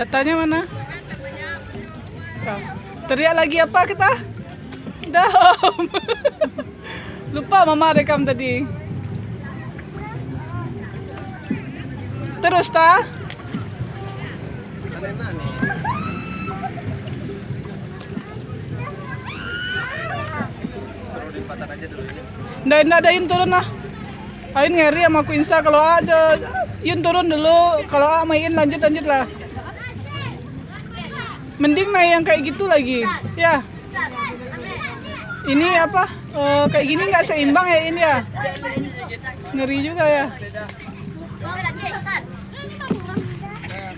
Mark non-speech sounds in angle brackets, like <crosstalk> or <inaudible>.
Datanya mana? Teriak lagi apa kita? Dam. <laughs> Lupa mama rekam tadi. Terus ta? Nggak, nggak ada turun lah. Ain ngeri sama aku insta kalau aja Yun turun dulu, kalau A main lanjut lanjut lah. Mending naik yang kayak gitu lagi, ya. Ini apa? eh, kayak gini nggak seimbang ya ini ya. Ngeri juga ya.